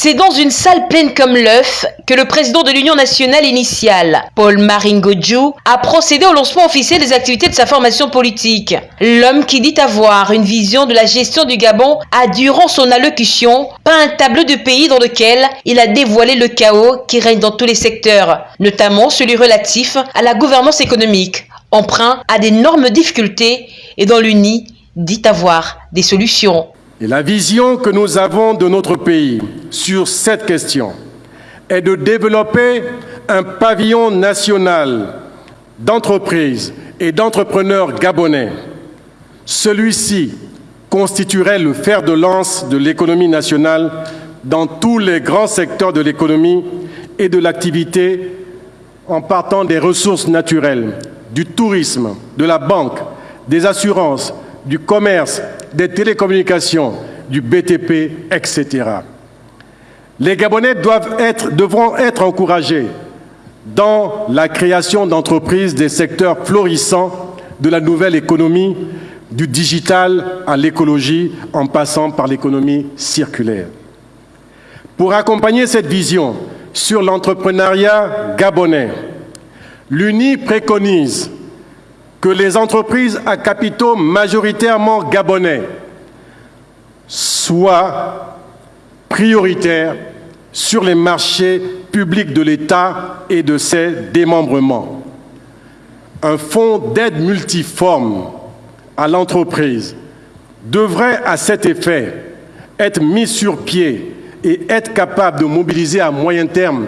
C'est dans une salle pleine comme l'œuf que le président de l'Union nationale initiale, Paul Maringodjou, a procédé au lancement officiel des activités de sa formation politique. L'homme qui dit avoir une vision de la gestion du Gabon a, durant son allocution, peint un tableau de pays dans lequel il a dévoilé le chaos qui règne dans tous les secteurs, notamment celui relatif à la gouvernance économique, emprunt à d'énormes difficultés et dans l'UNI dit avoir des solutions. Et la vision que nous avons de notre pays sur cette question est de développer un pavillon national d'entreprises et d'entrepreneurs gabonais. Celui-ci constituerait le fer de lance de l'économie nationale dans tous les grands secteurs de l'économie et de l'activité en partant des ressources naturelles, du tourisme, de la banque, des assurances, du commerce, des télécommunications, du BTP, etc. Les Gabonais devront être encouragés dans la création d'entreprises des secteurs florissants de la nouvelle économie, du digital à l'écologie, en passant par l'économie circulaire. Pour accompagner cette vision sur l'entrepreneuriat gabonais, l'UNI préconise que les entreprises à capitaux majoritairement gabonais soient prioritaires sur les marchés publics de l'État et de ses démembrements. Un fonds d'aide multiforme à l'entreprise devrait à cet effet être mis sur pied et être capable de mobiliser à moyen terme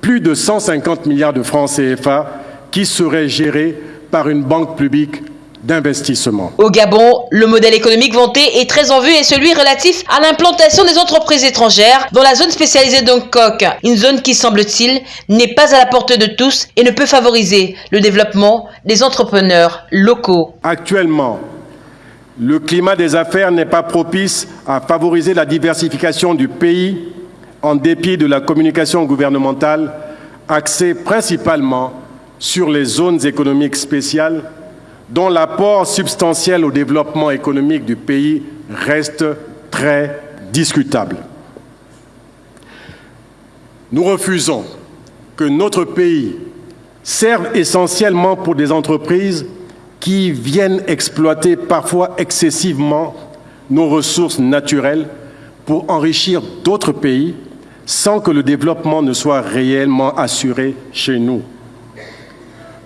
plus de 150 milliards de francs CFA qui seraient gérés par une banque publique d'investissement. Au Gabon, le modèle économique vanté est très en vue et celui relatif à l'implantation des entreprises étrangères dans la zone spécialisée d'Hongkong, une zone qui, semble-t-il, n'est pas à la portée de tous et ne peut favoriser le développement des entrepreneurs locaux. Actuellement, le climat des affaires n'est pas propice à favoriser la diversification du pays en dépit de la communication gouvernementale axée principalement sur les zones économiques spéciales dont l'apport substantiel au développement économique du pays reste très discutable. Nous refusons que notre pays serve essentiellement pour des entreprises qui viennent exploiter parfois excessivement nos ressources naturelles pour enrichir d'autres pays sans que le développement ne soit réellement assuré chez nous.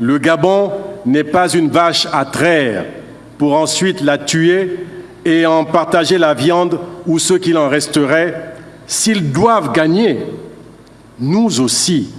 Le Gabon n'est pas une vache à traire pour ensuite la tuer et en partager la viande ou ce qu'il en resterait. S'ils doivent gagner, nous aussi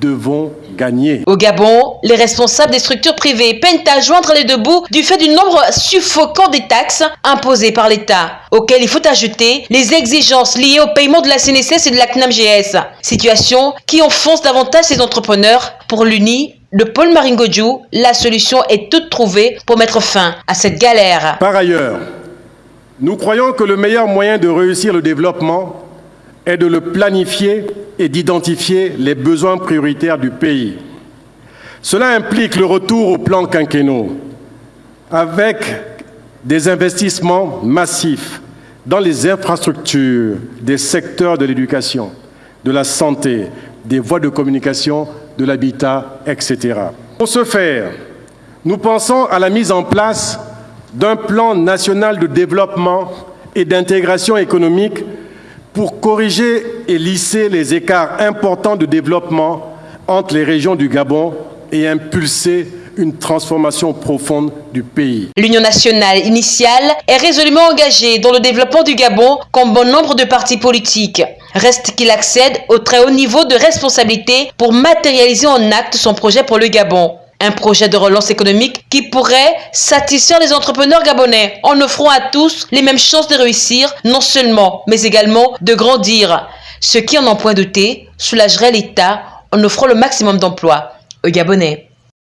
devons gagner. Au Gabon, les responsables des structures privées peinent à joindre les deux bouts du fait du nombre suffocant des taxes imposées par l'État, auxquelles il faut ajouter les exigences liées au paiement de la CNSS et de la CNAMGS, situation qui enfonce davantage ces entrepreneurs. Pour l'UNI, de Paul Maringodjou, la solution est toute trouvée pour mettre fin à cette galère. Par ailleurs, nous croyons que le meilleur moyen de réussir le développement est de le planifier et d'identifier les besoins prioritaires du pays. Cela implique le retour au plan quinquennaux avec des investissements massifs dans les infrastructures des secteurs de l'éducation, de la santé, des voies de communication de l'habitat, etc. Pour ce faire, nous pensons à la mise en place d'un plan national de développement et d'intégration économique pour corriger et lisser les écarts importants de développement entre les régions du Gabon et impulser une transformation profonde du pays. L'Union nationale initiale est résolument engagée dans le développement du Gabon comme bon nombre de partis politiques. Reste qu'il accède au très haut niveau de responsabilité pour matérialiser en acte son projet pour le Gabon. Un projet de relance économique qui pourrait satisfaire les entrepreneurs gabonais en offrant à tous les mêmes chances de réussir, non seulement, mais également de grandir. Ce qui, en en point douter, soulagerait l'État en offrant le maximum d'emplois aux Gabonais.